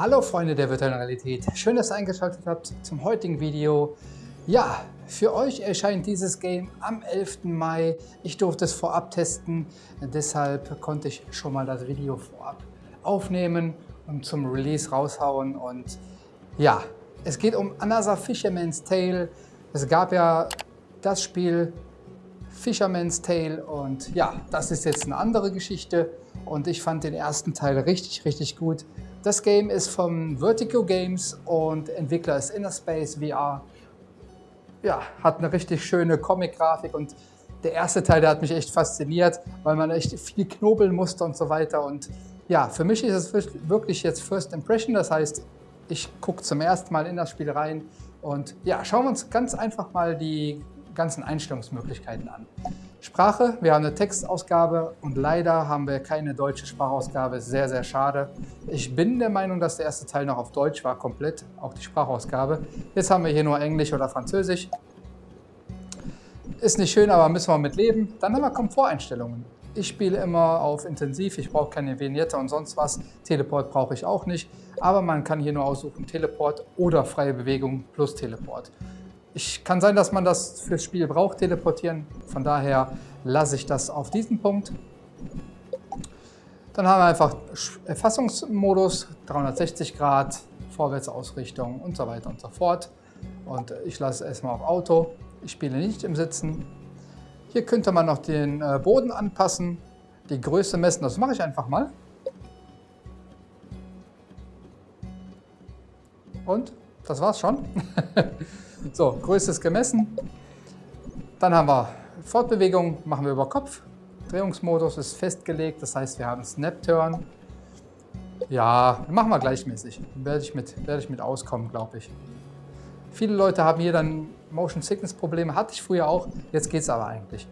Hallo Freunde der virtuellen Realität, schön, dass ihr eingeschaltet habt zum heutigen Video. Ja, für euch erscheint dieses Game am 11. Mai. Ich durfte es vorab testen, deshalb konnte ich schon mal das Video vorab aufnehmen und zum Release raushauen. Und ja, es geht um Another Fisherman's Tale. Es gab ja das Spiel Fisherman's Tale und ja, das ist jetzt eine andere Geschichte und ich fand den ersten Teil richtig, richtig gut. Das Game ist von Vertigo Games und Entwickler ist Innerspace VR. Ja, hat eine richtig schöne Comic-Grafik und der erste Teil, der hat mich echt fasziniert, weil man echt viel knobeln musste und so weiter. Und ja, für mich ist es wirklich jetzt First Impression, das heißt, ich gucke zum ersten Mal in das Spiel rein und ja, schauen wir uns ganz einfach mal die ganzen Einstellungsmöglichkeiten an. Sprache, wir haben eine Textausgabe und leider haben wir keine deutsche Sprachausgabe, sehr, sehr schade. Ich bin der Meinung, dass der erste Teil noch auf Deutsch war, komplett, auch die Sprachausgabe. Jetzt haben wir hier nur Englisch oder Französisch. Ist nicht schön, aber müssen wir mit leben. Dann haben wir Komforteinstellungen. Ich spiele immer auf Intensiv, ich brauche keine Vignette und sonst was. Teleport brauche ich auch nicht, aber man kann hier nur aussuchen Teleport oder freie Bewegung plus Teleport. Ich kann sein, dass man das fürs Spiel braucht, teleportieren. Von daher lasse ich das auf diesen Punkt. Dann haben wir einfach Erfassungsmodus, 360 Grad, Vorwärtsausrichtung und so weiter und so fort. Und ich lasse es erstmal auf Auto. Ich spiele nicht im Sitzen. Hier könnte man noch den äh, Boden anpassen, die Größe messen. Das mache ich einfach mal. Und das war's schon. So, Größe ist gemessen. Dann haben wir Fortbewegung, machen wir über Kopf. Drehungsmodus ist festgelegt, das heißt, wir haben Snap Turn. Ja, machen wir gleichmäßig. Werde ich mit, werde ich mit auskommen, glaube ich. Viele Leute haben hier dann Motion Sickness Probleme, hatte ich früher auch, jetzt geht es aber eigentlich.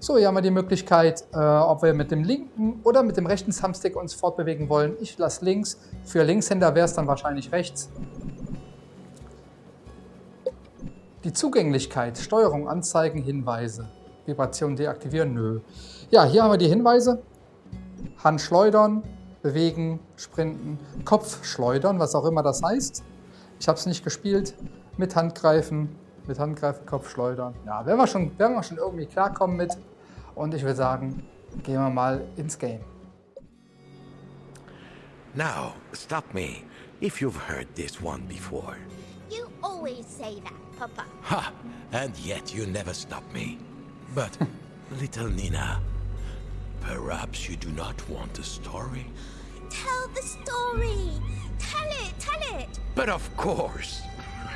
So, hier haben wir die Möglichkeit, äh, ob wir mit dem linken oder mit dem rechten Thumbstick uns fortbewegen wollen. Ich lasse links, für Linkshänder wäre es dann wahrscheinlich rechts. Die Zugänglichkeit, Steuerung, Anzeigen, Hinweise. Vibration deaktivieren? Nö. Ja, hier haben wir die Hinweise. Hand schleudern, bewegen, sprinten, Kopf schleudern, was auch immer das heißt. Ich habe es nicht gespielt. Mit Handgreifen, mit Handgreifen, Kopf schleudern. Ja, werden wir schon, werden wir schon irgendwie klarkommen mit. Und ich würde sagen, gehen wir mal ins Game. Now, stop me if you've heard this one before. Always say that. Papa. Ha! And yet you never stop me. But, little Nina, perhaps you do not want a story? Tell the story! Tell it, tell it! But of course!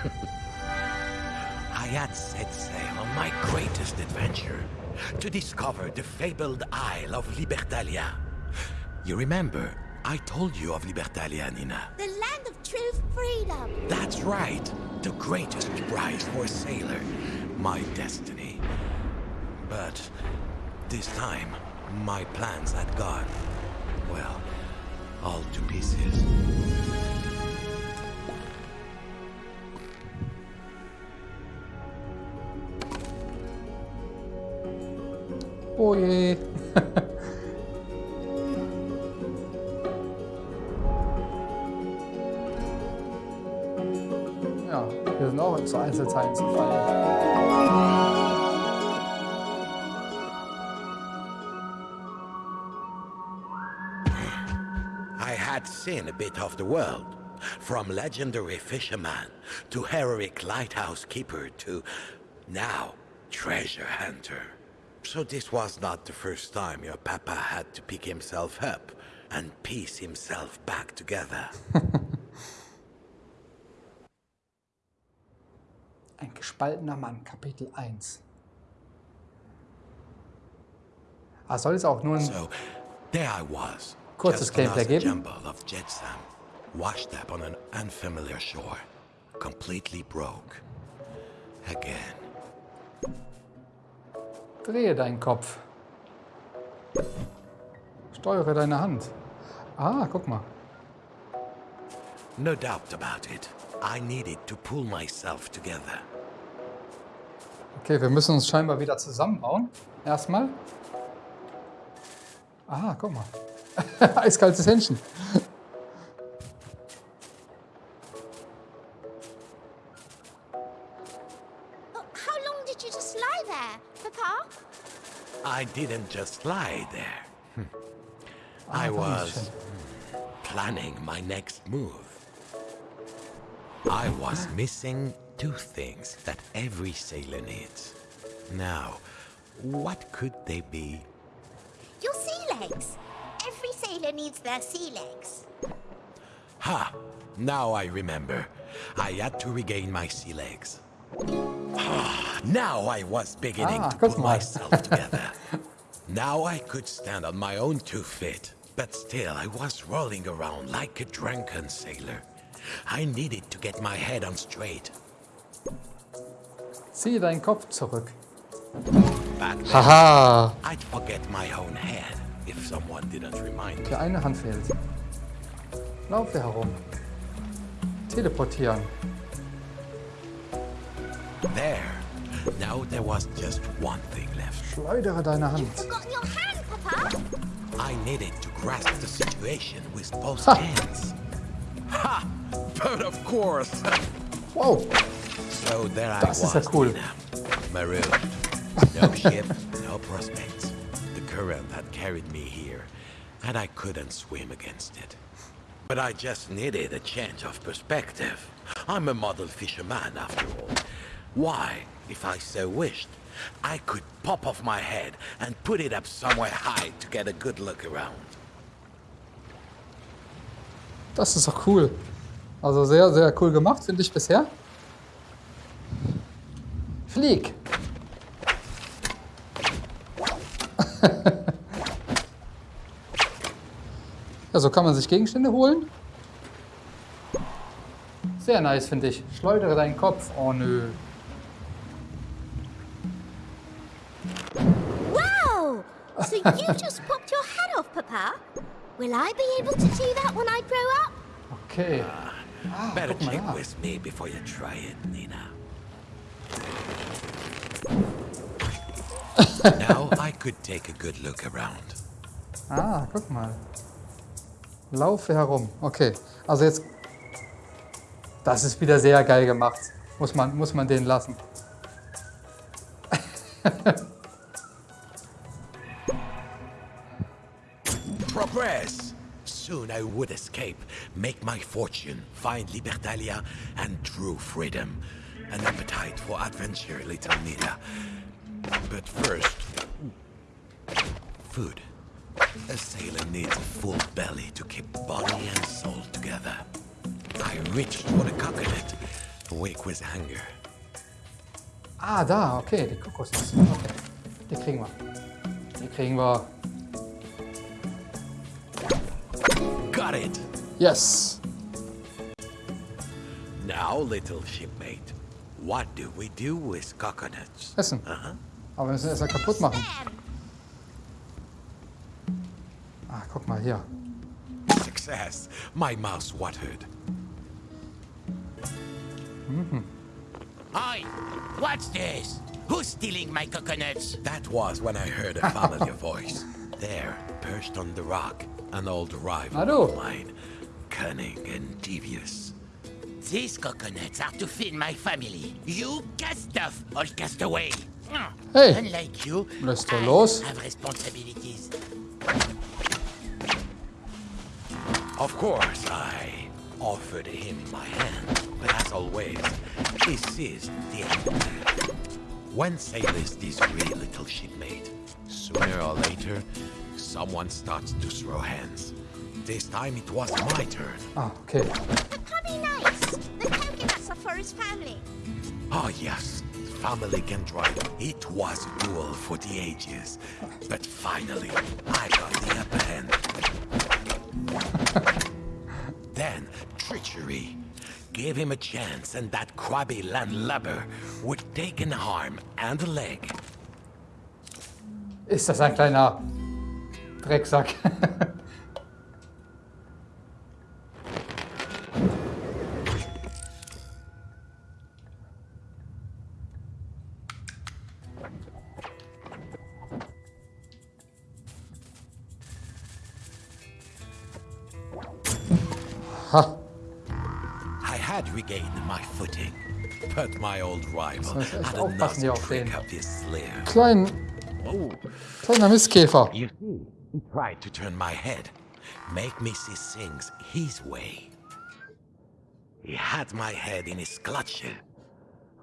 I had set sail on my greatest adventure to discover the fabled Isle of Libertalia. You remember, I told you of Libertalia, Nina. The land of true freedom! That's right. The greatest prize for a sailor. My destiny. But this time, my plans had gone, well, all to pieces. Oh wir sind auch zu zu. I had seen a bit of the world. From legendary fisherman to heroic lighthouse keeper to now treasure hunter. So this was not the first time your papa had to pick himself up and piece himself back together. Ein gespaltener Mann, Kapitel 1. Ah, soll es auch nur ein... So there I was. Kurzes Gameplay geben? washed up on an unfamiliar shore, completely broke. Again. Drehe deinen Kopf. Steuere deine Hand. Ah, guck mal. No doubt about it. I needed to pull myself together. Okay, wir müssen uns scheinbar wieder zusammenbauen. Erstmal. Ah, guck mal. Eiskaltes Händchen. How long did you just lie there, Papa? I didn't just lie there. Hm. I was planning my next move. I was missing two things that every sailor needs. Now, what could they be? Your sea legs. Every sailor needs their sea legs. Ha! Now I remember. I had to regain my sea legs. Ah, now I was beginning Ah, to put myself together. now I could stand on my own two feet. But still, I was rolling around like a drunken sailor. I needed to get my head on straight. Zieh deinen Kopf zurück. Haha. I'd forget my own head if someone didn't remind me. Die eine Hand fehlt. Laufe herum. Teleportieren. There. Now there was just one thing left. Schleudere deine Hand. Forgotten your hand, Papa. I needed to grasp the situation with both Ha. hands. Ha! But of course. Whoa. So there I Das ist was, ja cool. Marooned. No ship, no prospects. The current had carried me here, and I couldn't swim against it. But I just needed a change of perspective. I'm a model fisherman, after all. Why, if I so wished, I could pop off my head and put it up somewhere high to get a good look around. Das ist doch cool. Also sehr, sehr cool gemacht, finde ich bisher. Flieg. ja, so kann man sich Gegenstände holen. Sehr nice, finde ich. Schleudere deinen Kopf. Oh nö. Wow! So you just popped your head off, Papa? Will I be able to do that when I grow up? Okay. Ah, Better guck mal check da. with me before you try it, Nina. now I could take a good look around. Ah, guck mal. Laufe herum. Okay, also jetzt... Das ist wieder sehr geil gemacht. Muss man, muss man den lassen. Progress! Soon I would escape, make my fortune, find Libertalia, and true freedom. An appetite for adventure, little Nina. But first... Food. A sailor needs a full belly to keep body and soul together. I reached for the coconut, awake with hunger. Ah, da, okay, die Kokosnuss. Okay. Die kriegen wir. Die kriegen wir. Got it! Yes! Now, little shipmate, what do we do with coconuts? Essen. Uh-huh. Aber wir müssen erst mal kaputt machen. Them. Ah, guck mal hier. Success. My mouth watered. Oi! What's this? Who's stealing my coconuts? That was when I heard a familiar voice. There, perched on the rock, an old rival Hallo. of mine. Cunning and devious. These coconuts are to feed my family. You cast off, old castaway. Hmm. Hey. Unlike you, I los? have responsibilities. Of course, I offered him my hand, but as always, he seized the end. When sailors this disagree, little shipmate, sooner or later, someone starts to throw hands. This time it was my turn. Ah, okay. Papa be nice. The coconuts are for his family. Oh yes, family can drive. It was a duel for the ages. But finally, I got the upper hand. then, treachery. Gave him a chance and that crabby landlubber would take an arm and a leg. Ist das ein kleiner Drecksack? Hyad regain my footing, but my old rival hat auch Aufpassen hier auf den kleinen up his sleeve. Klein, Oh, kleiner Mistkäfer. you see, he tried to turn my head, make me see things his way. He had my head in his clutches.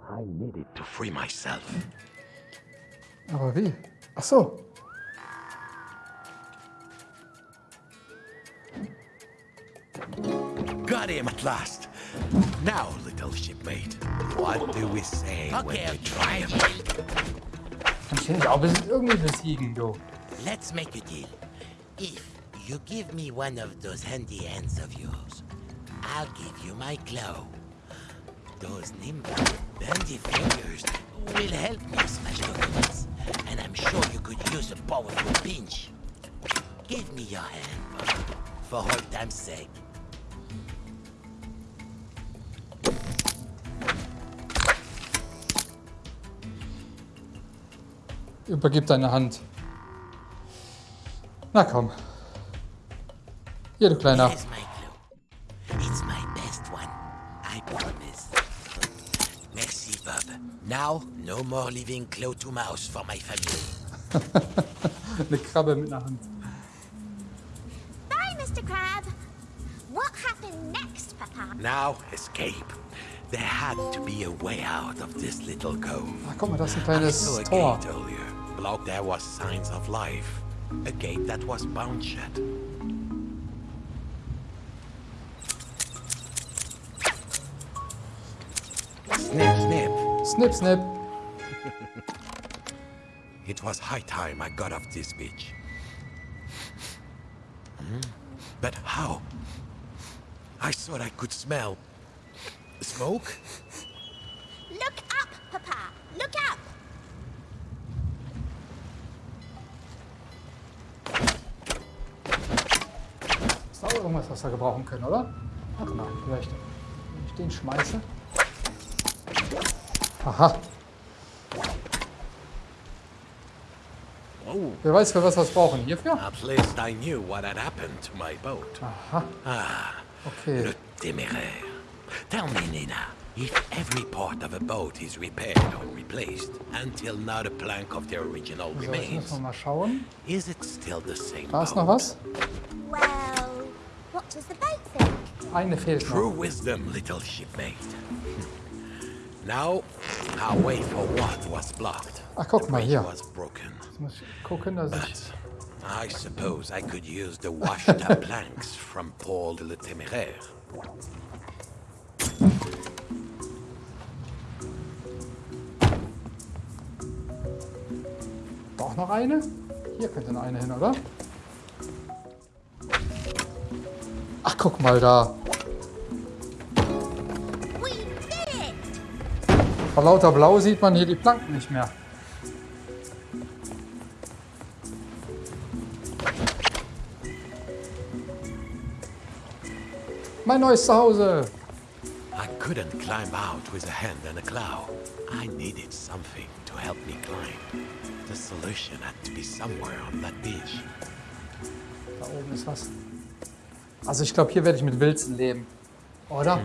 I needed to free myself. Aber wie? Ach so. Got him at last. Now, little shipmate, what do we say when we okay, try him? Ich irgendwie besiegen. Let's make a deal. If you give me one of those handy hands of yours, I'll give you my claw. Those nimble, bendy fingers will help me smash coconuts, and I'm sure you could use a powerful pinch. Give me your hand, for old time's sake. Übergib deine Hand. Na komm. Hier, du Kleiner. Merci, Bob. Now, no more leaving claw to mouse for my family. Eine Krabbe mit einer Hand. Bye, Mr. Crab. What happened next, Papa? Now, escape. There had to be a way out of this little cove. Ah, guck mal, das ist ein I kleines saw a Tor. There was signs of life. A gate that was bound shut. Snip, snip. Snip, snip. It was high time I got off this beach. Hmm? But how? I thought I could smell smoke. Was wir gebrauchen können, oder? Warte mal, vielleicht, wenn ich den schmeiße. Aha. Oh, Wer weiß, für was wir es brauchen. Hierfür? at least I knew what had happened to my boat. Aha. Ah, Okay. le téméraire. Tell me, Nina, if every part of a boat is repaired or replaced until not a plank of the original So, jetzt remains, müssen wir mal schauen. is it still the same Da ist noch was. Well, what does the boat think? Eine fehlt True noch. wisdom, little shipmate. now, our way wait for what was blocked. Ach, guck the mal bridge was broken. Jetzt muss ich gucken. But I suppose I could use the washed-up planks from Paul de le Téméraire. Doch noch eine? Hier könnte noch eine hin, oder? Guck mal da. Vor lauter Blau sieht man hier die Planken nicht mehr. Mein neues Zuhause. I couldn't climb out with a hand and a claw. I needed something to help me climb. The solution had to be somewhere on that beach. Da oben ist was. Also ich glaube, hier werde ich mit Wilzen leben. Oder?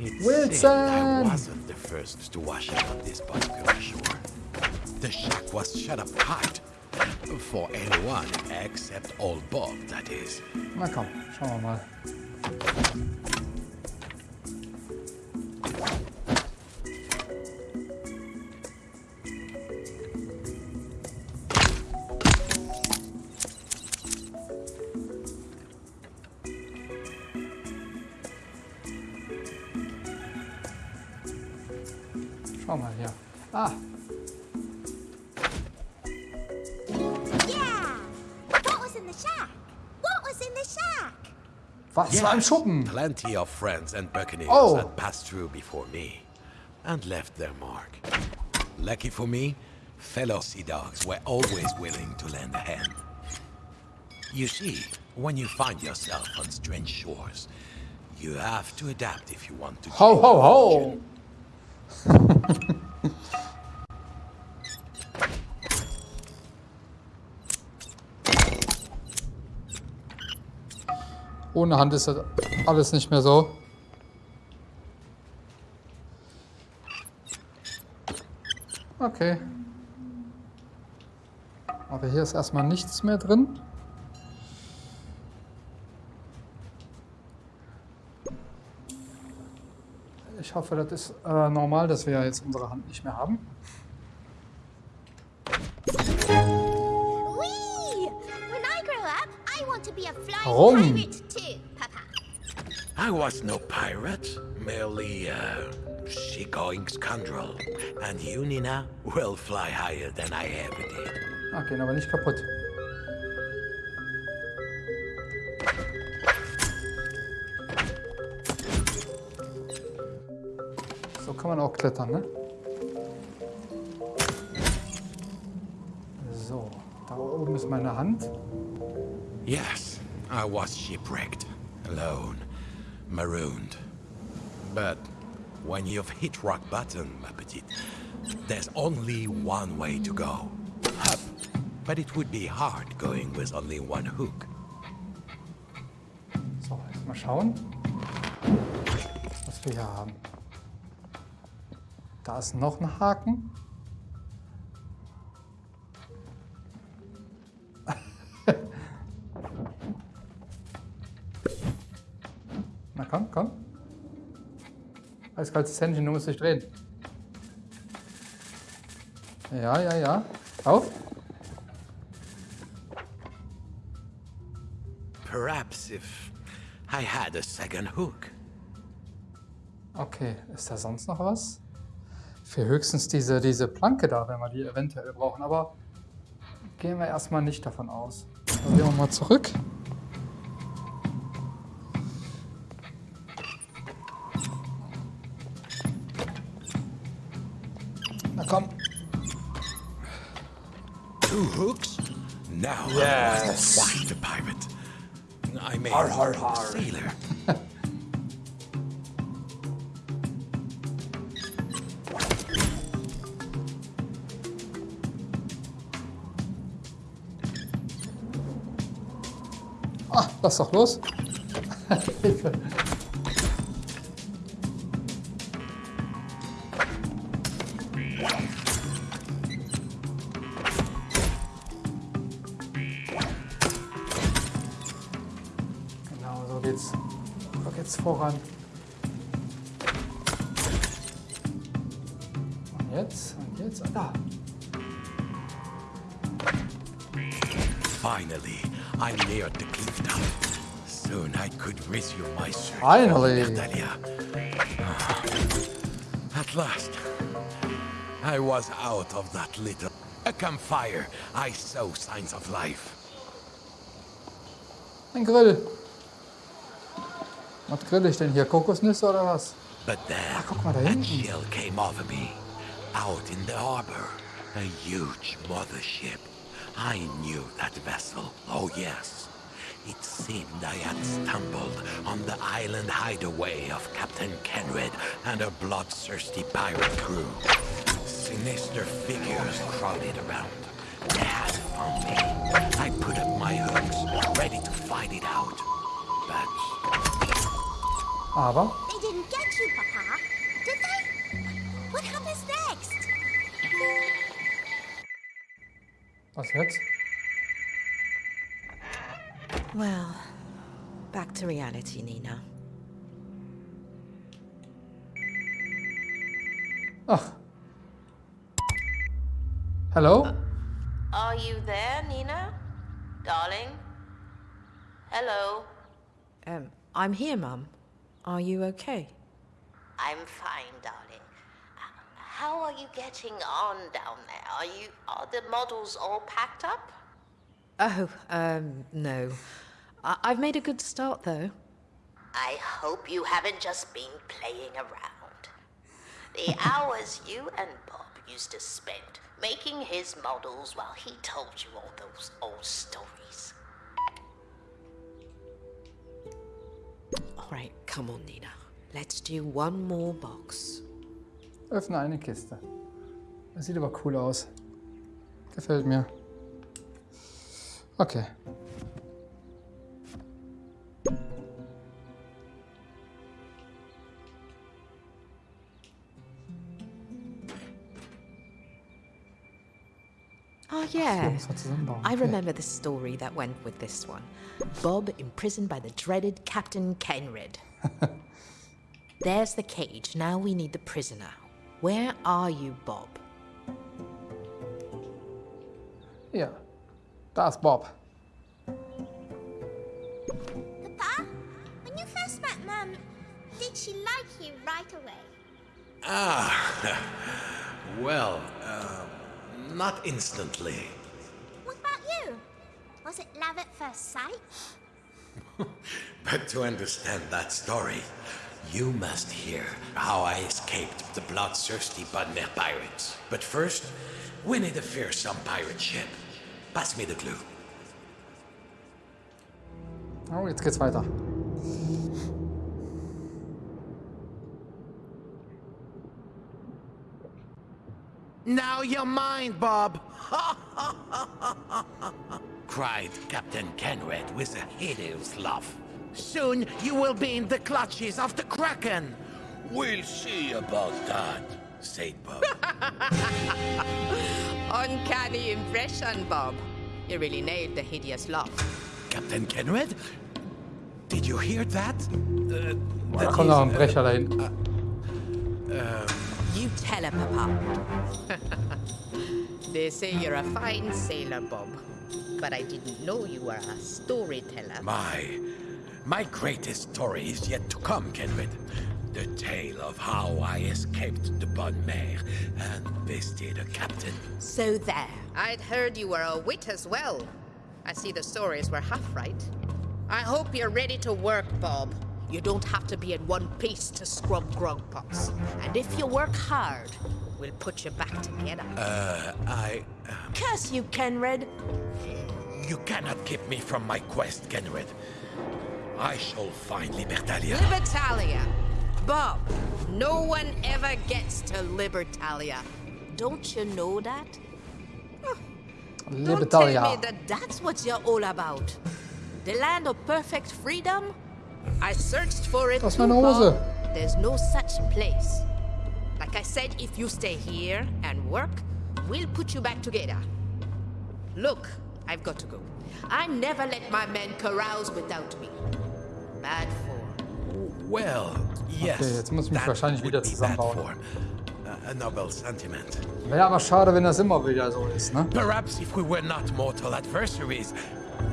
It Wilson! seemed I wasn't the first to wash up this particular shore. The shack was shut up tight. For anyone except old Bob, that is. Na komm, schauen wir mal. 上马去啊 was war im Schuppen? Plenty of friends and buccaneers Oh. had passed through before me and left their mark. Lucky for me, fellow sea dogs were always willing to lend a hand. You see, when you find yourself on strange shores, you have to adapt if you want to. Ho, ho, ho! Ohne Hand ist das alles nicht mehr so. Okay. Aber hier ist erstmal nichts mehr drin. Ich hoffe, das ist äh, normal, dass wir jetzt unsere Hand nicht mehr haben. Warum? I was no pirate, merely a seagoing scoundrel. And you, Nina, will fly higher than I ever did. Gehen aber nicht kaputt. So kann man auch klettern, ne? Eh? So, da oben ist meine Hand. Yes, I was shipwrecked, alone, marooned. But when you've hit rock bottom, ma petite, there's only one way to go. Up. But it would be hard going with only one hook. So, jetzt mal schauen, was wir hier haben. Da ist noch ein Haken. Komm, komm. Eiskaltes Händchen, du musst dich drehen. Ja, ja, ja. Auf. Perhaps if I had a second hook. Okay, ist da sonst noch was? Für höchstens diese, diese Planke da, wenn wir die eventuell brauchen, aber gehen wir erstmal nicht davon aus. Gehen wir mal zurück. Two hooks? Now Yes. I was quite a pirate. I mean, Har, har, har. sailor. Ah, lass doch los. Finally. Natalia. At last, I was out of that little... A campfire, I saw signs of life. Ein Grill. Was grill ich denn hier? Kokosnüsse oder was? But then, Ah, guck mal da a hinten. chill came over me. Out in the harbor, a huge mothership. I knew that vessel, oh yes. It seemed I had stumbled on the island hideaway of Captain Kenred and a bloodthirsty pirate crew. Sinister figures crowded around. They had found me. I put up my hooks, ready to fight it out. But Aber They didn't get you, Papa. Did they? What happens next? was jetzt? Well, back to reality, Nina. Ach. Hello? Are you there, Nina? Darling? Hello? Um, I'm here, Mum. Are you okay? I'm fine, darling. Uh, How are you getting on down there? Are you are the models all packed up? Oh, um, no. I- I've made a good start, though. I hope you haven't just been playing around. The hours you and Bob used to spend making his models while he told you all those old stories. All right, come on, Nina. Let's do one more box. Öffne eine Kiste. Das sieht aber cool aus. Gefällt mir. Okay. Yeah. muss man zusammenbauen. I remember the story that went with this one. Bob imprisoned by the dreaded Captain Kenred. There's the cage. Now we need the prisoner. Where are you, Bob? Hier. Da ist Bob. Papa, when you first met Mum, did she like you right away? Ah, well, uh, not instantly. What about you? Was it love at first sight? But to understand that story, you must hear how I escaped the bloodthirsty Budmere pirates. But first, we need a fearsome pirate ship. Pass me the clue. Oh, jetzt geht's weiter. Now you're mine, Bob! cried Captain Kenred with a hideous laugh. Soon you will be in the clutches of the Kraken! We'll see about that, said Bob. Uncanny impression, Bob. You really nailed the hideous laugh. Captain Kenred? Did you hear that? Uh, Da that kommt noch ein is, uh, Brecher da hinten. You tell her, Papa. they say you're a fine sailor, Bob. But I didn't know you were a storyteller. My, my greatest story is yet to come, Kenred. The tale of how I escaped the Bonne Mare and bested a captain. So there. I'd heard you were a wit as well. I see the stories were half right. I hope you're ready to work, Bob. You don't have to be in one piece to scrub grog pots. And if you work hard, we'll put you back together. Uh, I... Uh, Curse you, Kenred. you cannot keep me from my quest, Kenred. I shall find Libertalia. Libertalia. Bob, no one ever gets to Libertalia. Don't you know that? Don't tell me that that's what you're all about. The land of perfect freedom? I searched for it Das ist too, meine Hose. Bob. There's no such place. Like I said, if you stay here and work, we'll put you back together. Look, I've got to go. I never let my men carouse without me. Bad form. Well, yes. Okay, jetzt muss ich mich that wahrscheinlich would wieder be bad zusammenbauen. form. Uh, a noble sentiment. Wäre aber schade, wenn das immer wieder so ist, ne? Perhaps if we were not mortal adversaries,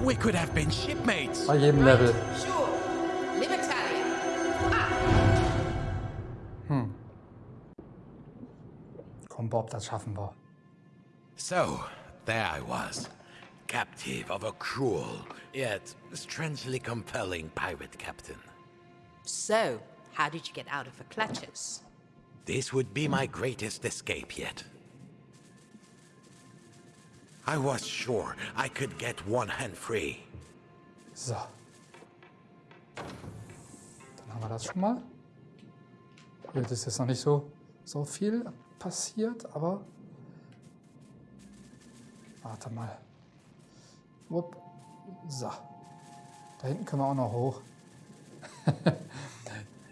we could have been shipmates. Bei jedem Level. Sure. Komm, Bob, das schaffen wir. So, there I was, captive of a cruel, yet strangely compelling pirate captain. So, how did you get out of her clutches? This would be my greatest escape yet. I was sure I could get one hand free. So. Dann haben wir das schon mal. Hier ist jetzt noch nicht so, so viel passiert, aber... Warte mal. Wupp. So. Da hinten können wir auch noch hoch.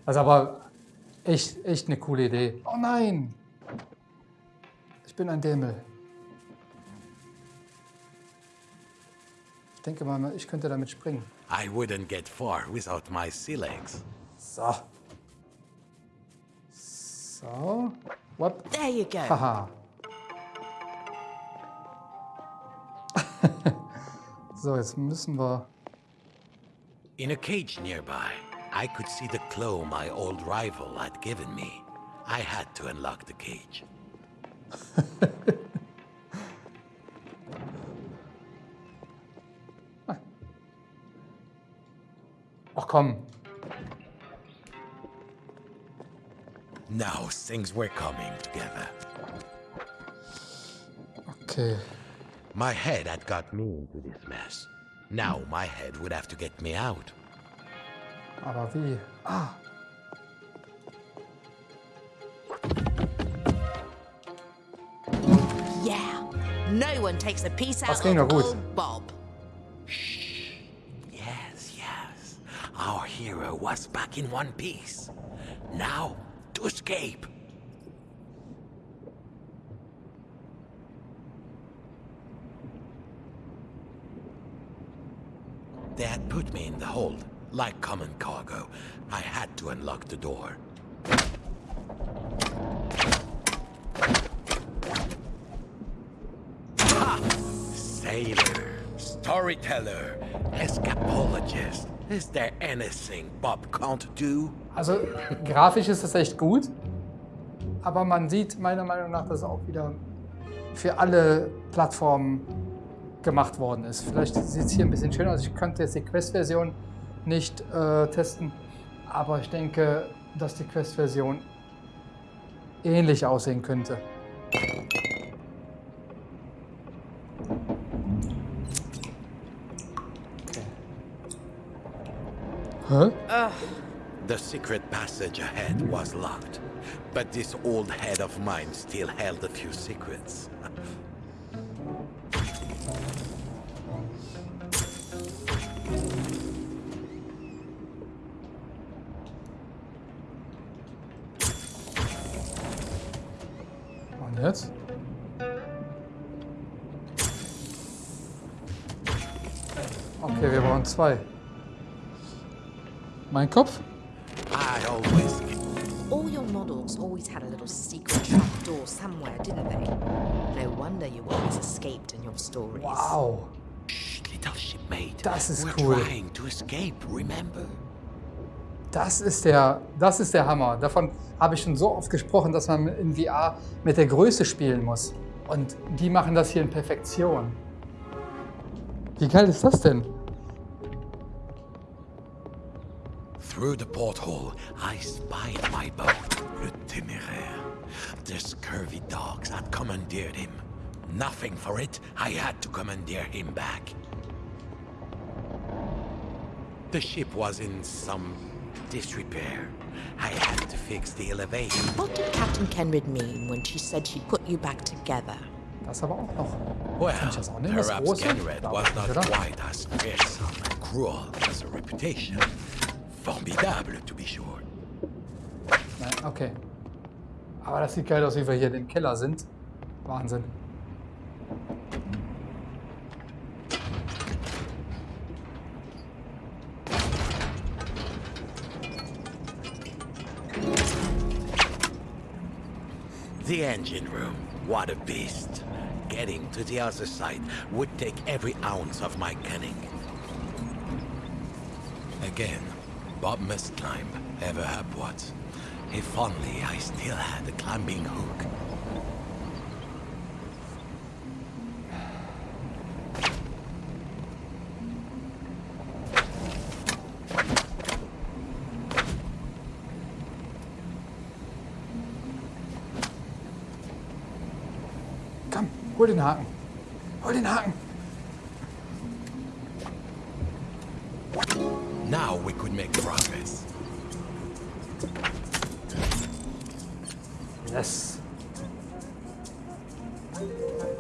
also aber echt, echt eine coole Idee. Oh nein! Ich bin ein Dämmel. Ich denke mal, ich könnte damit springen. I wouldn't get far without my sea legs. So. So. Whoop. There you go. Haha. so, jetzt müssen wir. In a cage nearby, I could see the claw my old rival had given me. I had to unlock the cage. Ah. Ach komm. Now things were coming together. Okay. My head had got me into this mess. Now my head would have to get me out. Aber wie? Ah. Yeah. No one takes a piece Das out ging of gut. old Bob. Yes, yes. Our hero was back in one piece. Now, escape. They had put me in the hold, like common cargo. I had to unlock the door. Ha! Sailor, storyteller, escapologist. Is there anything Bob can't do? Also grafisch ist es echt gut, aber man sieht meiner Meinung nach, dass es auch wieder für alle Plattformen gemacht worden ist. Vielleicht sieht es hier ein bisschen schöner aus. Ich könnte jetzt die Quest-Version nicht äh, testen, aber ich denke, dass die Quest-Version ähnlich aussehen könnte. Okay. Hä? The secret passage ahead was locked, but this old head of mine still held a few secrets. Und jetzt? Okay, wir brauchen zwei. Mein Kopf? All your models always had a little secret trapdoor somewhere, didn't they? No wonder you always escaped in your stories. Wow. Shh, little shipmate. Das ist We're cool. trying to escape, remember? Das ist der, das ist der Hammer. Davon habe ich schon so oft gesprochen, dass man in VR mit der Größe spielen muss. Und die machen das hier in Perfektion. Wie geil ist das denn? Through the porthole, I spied my boat, Le Téméraire. The scurvy dogs had commandeered him. Nothing for it, I had to commandeer him back. The ship was in some disrepair. I had to fix the elevation. What did Captain Kenred mean when she said she'd put you back together? Das aber auch noch. Well, Kann ich das auch nehmen, das perhaps große? Kenred was not quite as fearsome and cruel as a reputation. Formidable, to be sure. Nein, okay. Aber das sieht geil aus, wie wir hier im Keller sind. Wahnsinn. The engine room, what a beast. Getting to the other side would take every ounce of my cunning. Again, Bob must climb, ever upwards. If only I still had a climbing hook. Den Haken.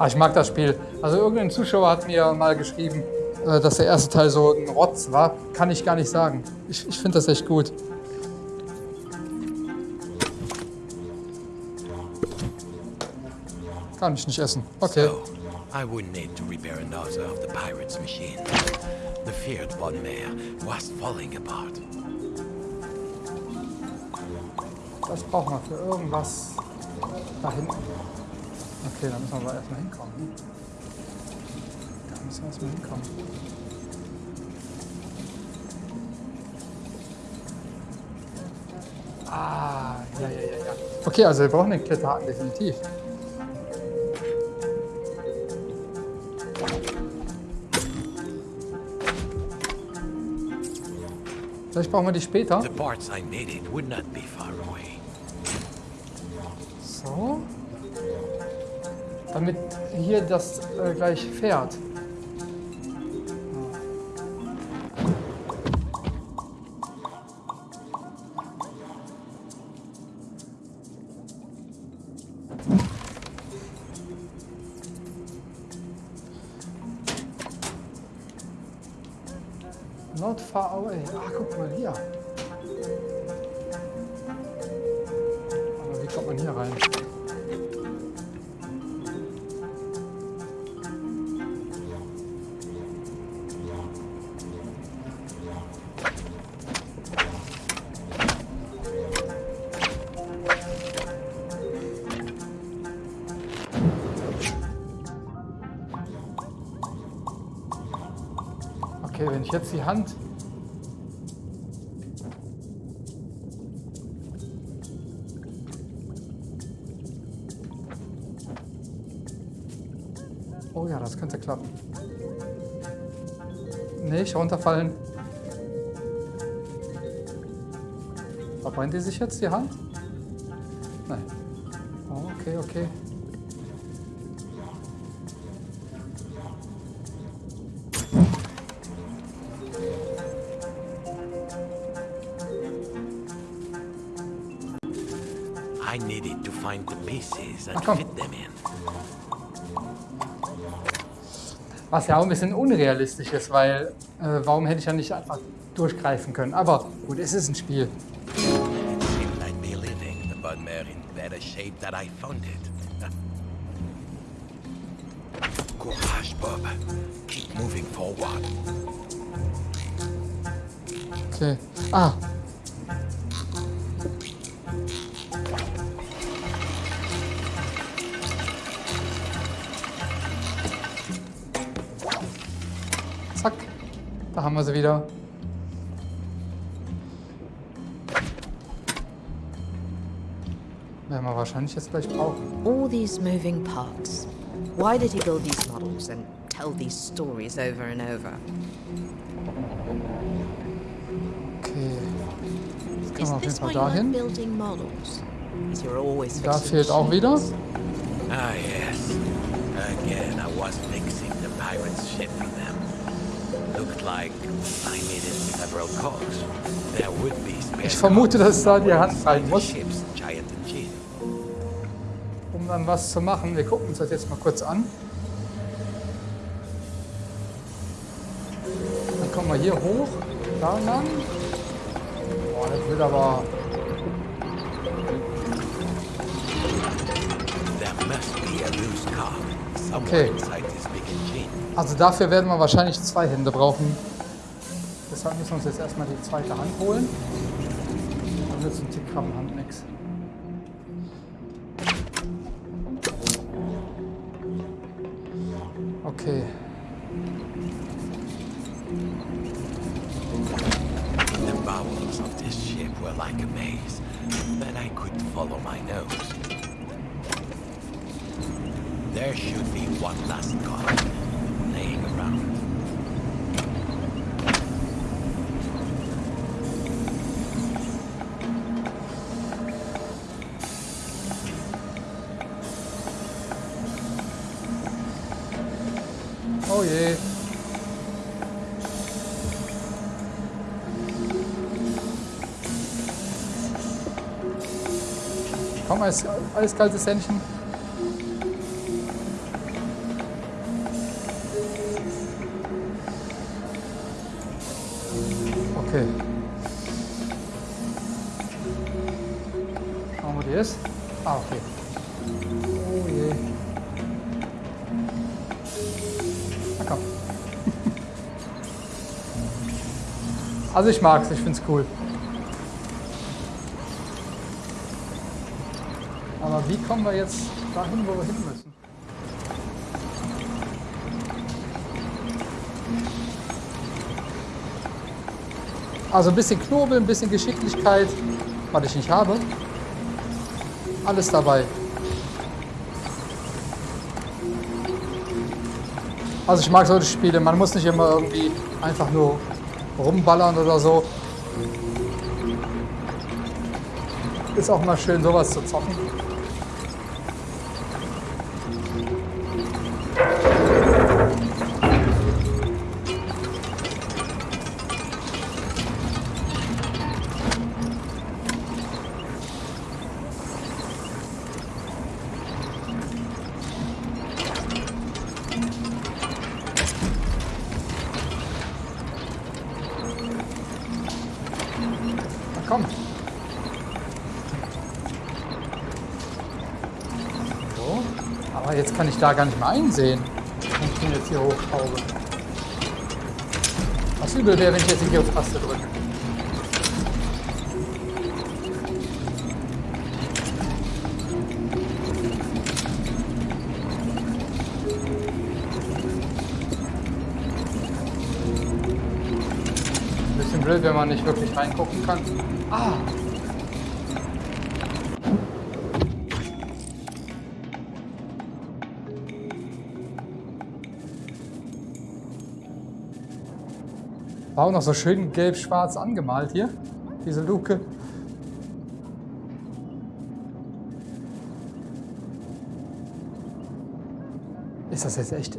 Ah, ich mag das Spiel. Also irgendein Zuschauer hat mir mal geschrieben, äh, dass der erste Teil so ein Rotz war. Kann ich gar nicht sagen. Ich, ich finde das echt gut. Kann ich nicht essen. Okay. So, I wouldn't need to repair another of the pirate's machine. The feared Bonmare was falling apart. Das brauchen wir für irgendwas da hinten. Okay, da müssen wir aber erstmal hinkommen. Da müssen wir erstmal hinkommen. Ah, ja, ja, ja, ja. Okay, also wir brauchen den Kletterhaken definitiv. Vielleicht brauchen wir die später. The parts I needed would not be far Damit hier das äh, gleich fährt. Jetzt die Hand... Oh ja, das könnte klappen. Nicht runterfallen. Verbrennt die sich jetzt die Hand? Ach, komm. Was ja auch ein bisschen unrealistisch ist, weil äh, warum hätte ich ja nicht einfach durchgreifen können? Aber gut, es ist ein Spiel. Courage, Bob. Keep moving forward. Okay. Ah. Da haben wir sie wieder. Werden wir wahrscheinlich jetzt gleich brauchen. All these moving parts. Why did he build these models and tell these stories over and over? Okay. Jetzt können Is wir auf jeden Fall dahin. Da fehlt auch wieder. Ah, yes. Again, I was fixing the pirate's ship Ich vermute, dass da die Hand rein the muss, um dann was zu machen. Wir gucken uns das jetzt mal kurz an. Dann kommen wir hier hoch, da lang. Boah, das wird aber... Okay. Also dafür werden wir wahrscheinlich zwei Hände brauchen. Deshalb müssen wir uns jetzt erstmal die zweite Hand holen. Dann nützt ein Tickkrabbenhand nix. Okay. The bowels of this ship were like a maze. Then I could follow my nose. There should be one last cog Komm, alles, alles kaltes Händchen. Okay. Schauen wir, wo die ist. Ah, okay. Oh je. Na komm. Also ich mag's, ich find's cool. Aber wie kommen wir jetzt dahin, wo wir hin müssen? Also ein bisschen Knobel, ein bisschen Geschicklichkeit, was ich nicht habe. Alles dabei. Also ich mag solche Spiele, man muss nicht immer irgendwie einfach nur rumballern oder so. Ist auch mal schön sowas zu zocken. Da gar nicht mehr einsehen. Wenn ich den jetzt hier hochschraube. Was übel wäre, wenn ich jetzt hier auf Taste drücke. blöd, wenn man nicht wirklich reingucken kann. Ah! War auch noch so schön gelb-schwarz angemalt hier, diese Luke. Ist das jetzt echt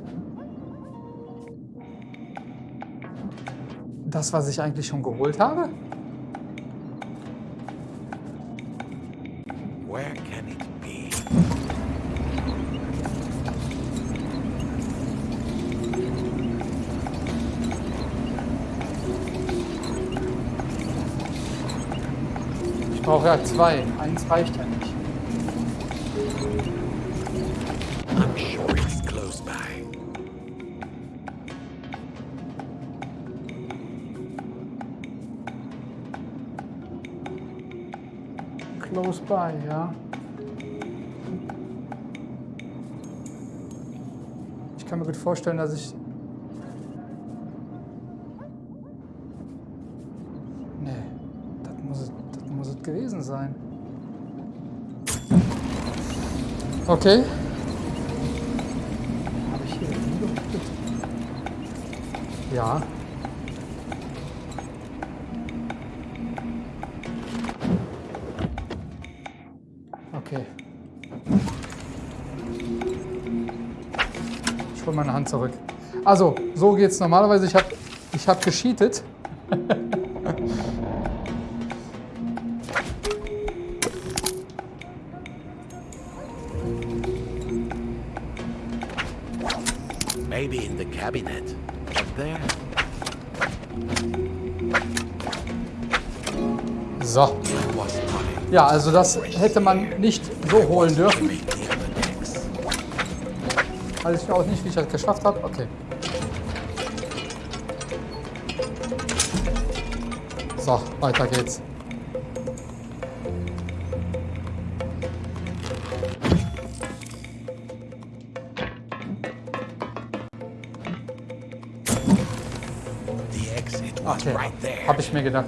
das, was ich eigentlich schon geholt habe? Where can it be? Ich brauche ja zwei. Eins reicht ja nicht. I'm sure it's close by. Close by, ja. Ich kann mir gut vorstellen, dass ich... Nee, das muss es, das muss es gewesen sein. Okay. Habe ich hier? Ja. Okay. Ich hole meine Hand zurück. Also, so geht's normalerweise. Ich habe ich hab gescheatet. Ja, also das hätte man nicht so holen dürfen. Weiß ich auch nicht, wie ich das geschafft habe. Okay. So, weiter geht's. Okay, habe ich mir gedacht.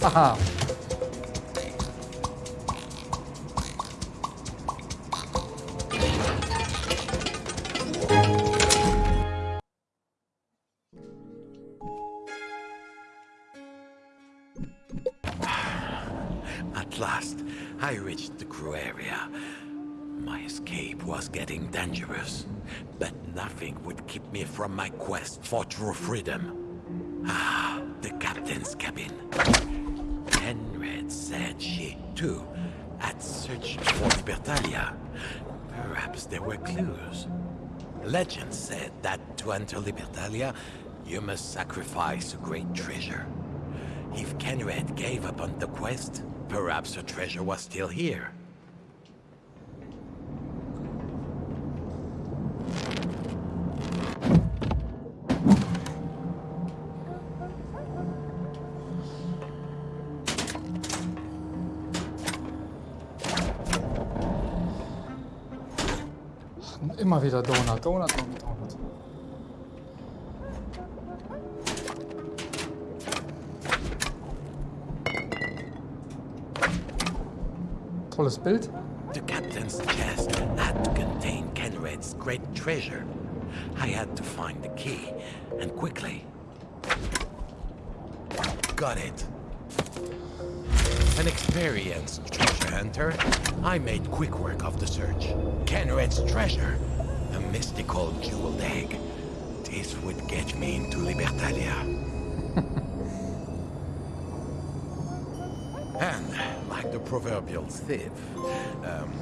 At last, I reached the crew area. My escape was getting dangerous, but nothing would keep me from my quest for true freedom. Ah, the captain's cabin. Libertalia. Perhaps there were clues. Legend said that to enter Libertalia, you must sacrifice a great treasure. If Kenred gave up on the quest, perhaps the treasure was still here. Donut, Donut, Donut, Donut. Tolles Bild. The captain's chest had to contain Kenred's great treasure. I had to find the key, and quickly. Got it. An experienced treasure hunter, I made quick work of the search. Kenred's treasure, mystical jeweled egg. This would get me into Libertalia. And, like the proverbial thief, um,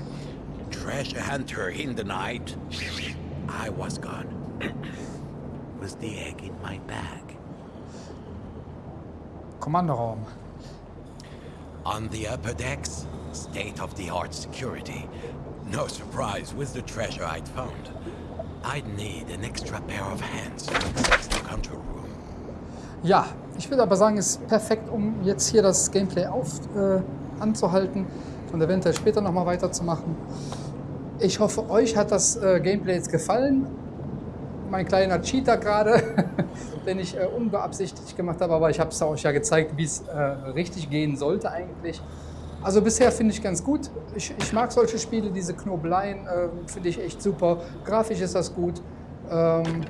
treasure hunter in the night, I was gone. was the egg in my bag? Kommandoraum. On the upper decks, state-of-the-art security. No surprise with the treasure I'd found. I'd need an extra pair of hands to access the control room. Ja, ich würde aber sagen, es ist perfekt, um jetzt hier das Gameplay auf, äh, anzuhalten und eventuell später nochmal weiterzumachen. Ich hoffe, euch hat das äh, Gameplay jetzt gefallen. Mein kleiner Cheater gerade, den ich äh, unbeabsichtigt gemacht habe, aber ich habe es euch ja gezeigt, wie es äh, richtig gehen sollte eigentlich. Also bisher finde ich ganz gut. Ich, ich, mag solche Spiele, diese Knobeleien äh, finde ich echt super. Grafisch ist das gut. Ähm,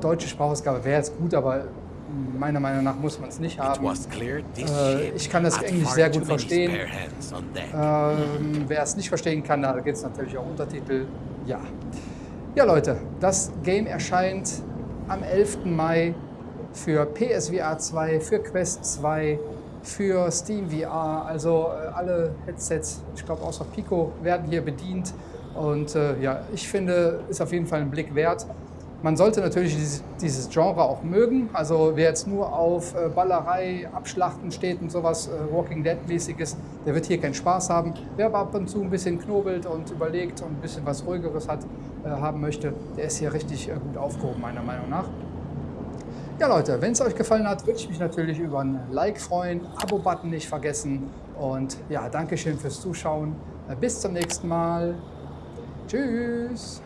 deutsche Sprachausgabe wäre jetzt gut, aber meiner Meinung nach muss man es nicht haben. Äh, ich kann das Englisch sehr gut verstehen. Ähm, wer es nicht verstehen kann, da gibt es natürlich auch Untertitel. Ja. ja, Leute, das Game erscheint am 11. Mai für PSVR 2, für Quest 2, für Steam VR. Also äh, alle Headsets, ich glaube außer Pico, werden hier bedient. Und äh, ja, ich finde, ist auf jeden Fall ein Blick wert. Man sollte natürlich dieses, Genre auch mögen. Also wer jetzt nur auf äh, Ballerei, Abschlachten steht und sowas äh, Walking Dead-mäßiges, der wird hier keinen Spaß haben. Wer aber ab und zu ein bisschen knobelt und überlegt und ein bisschen was Ruhigeres hat, haben möchte, der ist hier richtig gut aufgehoben, meiner Meinung nach. Ja Leute, wenn es euch gefallen hat, würde ich mich natürlich über ein Like freuen, Abo-Button nicht vergessen und ja, Dankeschön fürs Zuschauen. Bis zum nächsten Mal. Tschüss.